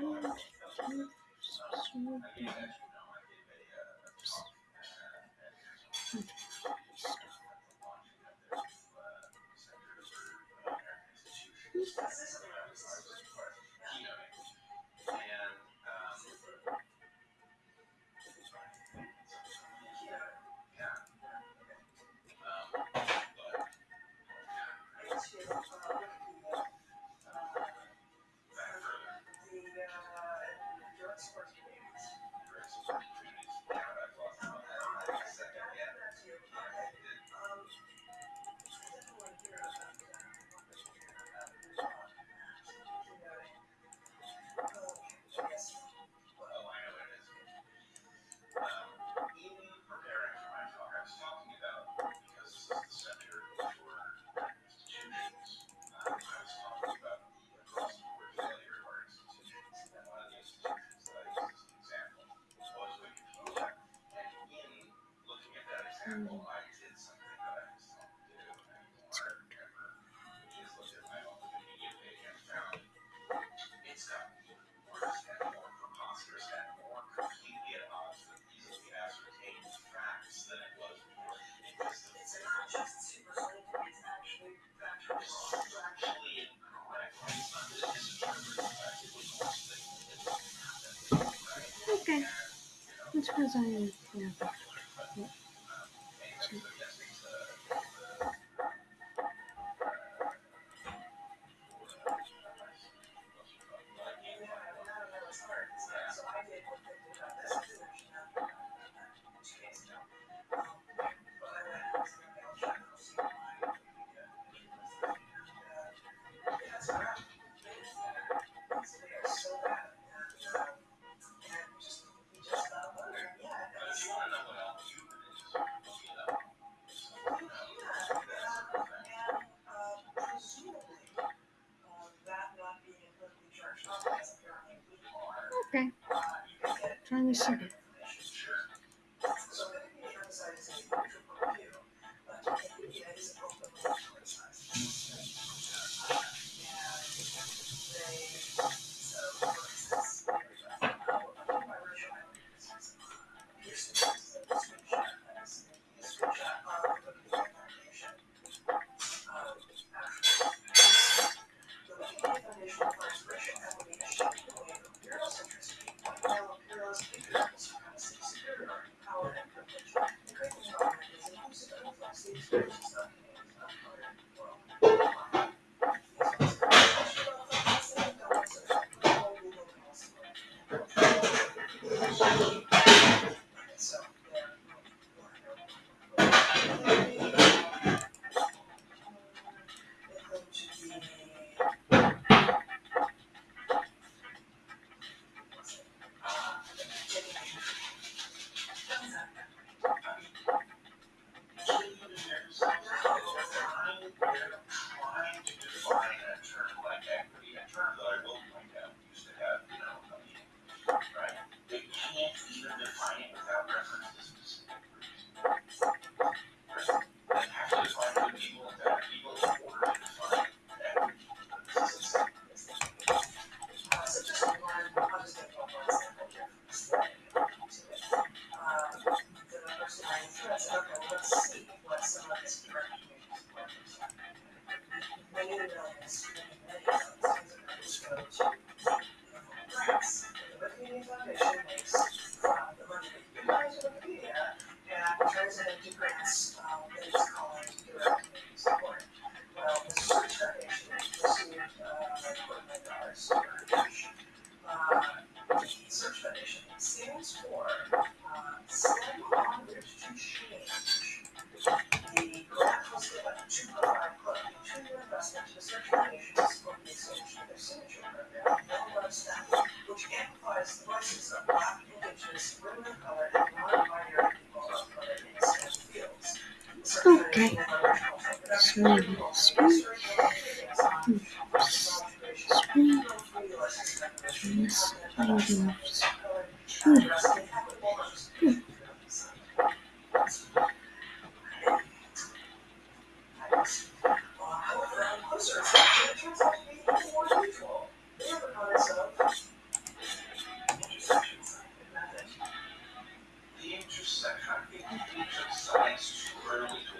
Smooth, smooth, smooth. Okay. That's because I yeah. 没事的 Okay. Okay. swing, swing, swing, swing, swing, swing, swing. Intersection, the science early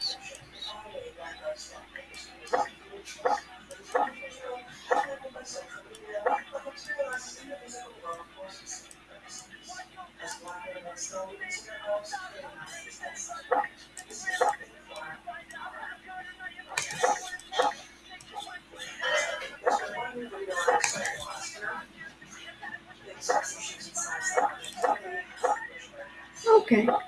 Okay.